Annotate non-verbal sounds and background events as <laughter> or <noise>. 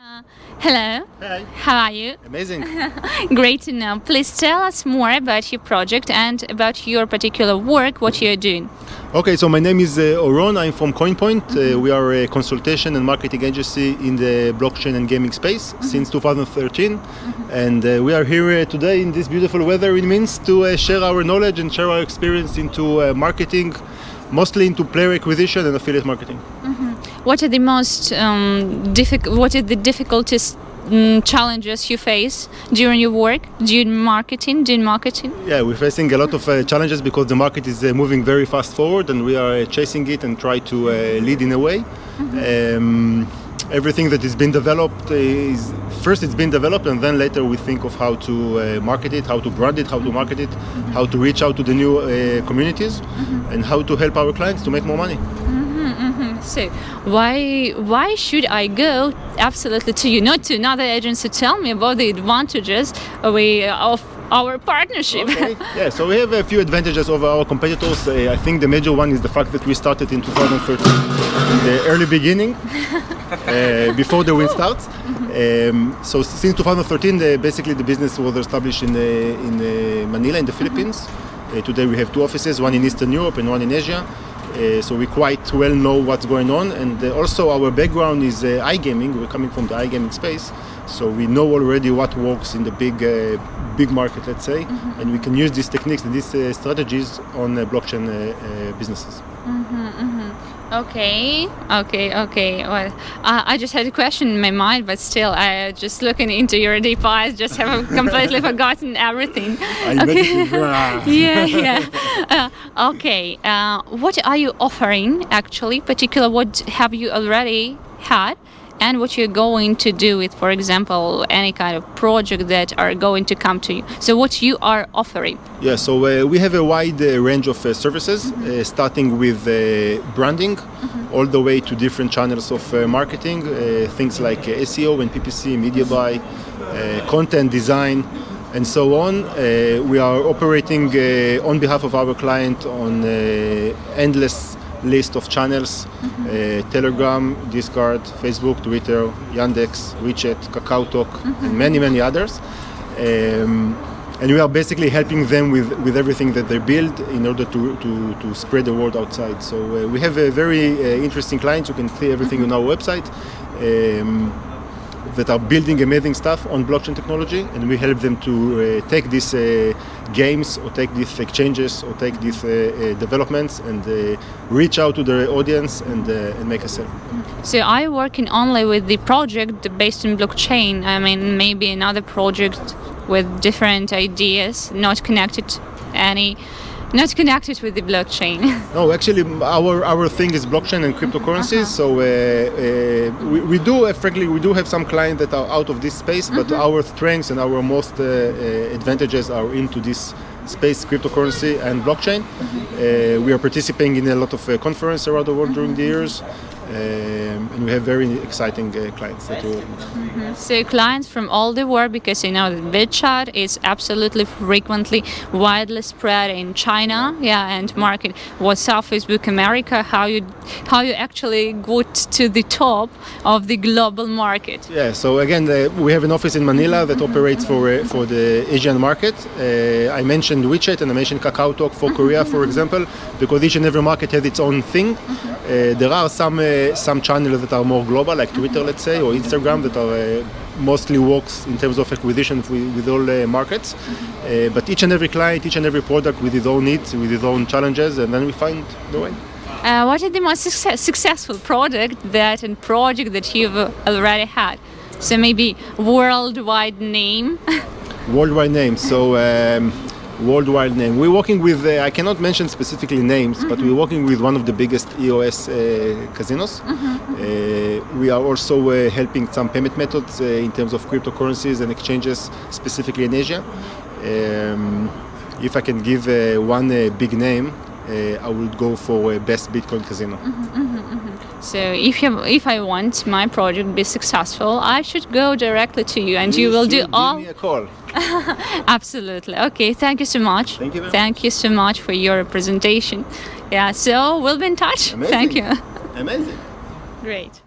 Uh, hello. Hi. How are you? Amazing. <laughs> Great to know. Please tell us more about your project and about your particular work, what you're doing. Okay, so my name is uh, Oron. I'm from CoinPoint. Uh, we are a consultation and marketing agency in the blockchain and gaming space since 2013. And uh, we are here uh, today in this beautiful weather in Minsk to uh, share our knowledge and share our experience into uh, marketing, mostly into player acquisition and affiliate marketing. What are the most um, difficult? What are the difficulties? mm, challenges you face during your work, during marketing, during marketing? Yeah, we're facing a lot of uh, challenges because the market is uh, moving very fast forward and we are uh, chasing it and try to uh, lead in a way. Um, everything that has been developed is first it's been developed and then later we think of how to uh, market it, how to brand it, how to market it, how to reach out to the new uh, communities and how to help our clients to make more money. So why why should I go absolutely to you, not to another agency? Tell me about the advantages of our partnership. Okay. yeah, so we have a few advantages over our competitors. Uh, I think the major one is the fact that we started in 2013, in the early beginning, <laughs> uh, before the wind starts. Um, so since 2013, uh, basically the business was established in, uh, in uh, Manila, in the Philippines. Uh, today we have two offices, one in Eastern Europe and one in Asia. Uh, so we quite well know what's going on, and uh, also our background is uh, iGaming. We're coming from the iGaming space, so we know already what works in the big, uh, big market, let's say, and we can use these techniques and these uh, strategies on uh, blockchain uh, uh, businesses. Okay, okay, okay. Well, uh, I just had a question in my mind, but still, I just looking into your deep eyes, just have completely <laughs> forgotten everything. Okay. <laughs> yeah, yeah. Uh, okay. Uh, what are you offering actually? Particular, what have you already had? And what you're going to do with, for example, any kind of project that are going to come to you. So, what you are offering? Yeah, so uh, we have a wide uh, range of uh, services, uh, starting with uh, branding, all the way to different channels of uh, marketing, uh, things like uh, SEO and PPC, media buy, uh, content design, and so on. Uh, we are operating uh, on behalf of our client on uh, endless list of channels: uh, Telegram, Discord, Facebook, Twitter, Yandex, WeChat, KakaoTalk, and many, many others. Um, and we are basically helping them with, with everything that they build in order to, to, to spread the word outside. So uh, we have a very uh, interesting clients. You can see everything on our website. Um, that are building amazing stuff on blockchain technology, and we help them to uh, take these uh, games or take these exchanges or take these uh, uh, developments and uh, reach out to their audience and, uh, and make a sale. So are you working only with the project based on blockchain? I mean, maybe another project with different ideas, not connected any, not connected with the blockchain. <laughs> No, actually, our our thing is blockchain and cryptocurrencies. So uh, uh, we, we do, uh, frankly, we do have some clients that are out of this space, but our strengths and our most uh, uh, advantages are into this space, cryptocurrency and blockchain. Uh, we are participating in a lot of uh, conferences around the world during the years, um, and we have very exciting uh, clients that we work with. so clients from all the world, because you know that WeChat is absolutely frequently widely spread in China, yeah, and market. WhatsApp, Facebook America? How you how you actually got to the top of the global market? Yeah, so again, uh, we have an office in Manila that operates for uh, for the Asian market. Uh, I mentioned WeChat and I mentioned KakaoTalk for Korea, for example, because each and every market has its own thing. Uh, there are some uh, some channels that are more global, like Twitter, let's say, or Instagram, that are uh, mostly works in terms of acquisition with, with all uh, markets. Uh, but each and every client, each and every product with its own needs, with its own challenges, and then we find the way. Uh, what is the most success- successful product that and project that you've uh, already had? So maybe worldwide name. <laughs> worldwide name. So um, worldwide name. We're working with. Uh, I cannot mention specifically names, but we're working with one of the biggest EOS uh, casinos. Uh, we are also uh, helping some payment methods uh, in terms of cryptocurrencies and exchanges, specifically in Asia. Um, if I can give uh, one uh, big name, uh, I would go for best Bitcoin casino. So if you, if I want my project to be successful, I should go directly to you, and you will do all. Give me a call. <laughs> Absolutely. Okay. Thank you so much. Thank you very Thank you so much for your presentation. Yeah. So we'll be in touch. Thank you. <laughs> Amazing. Great.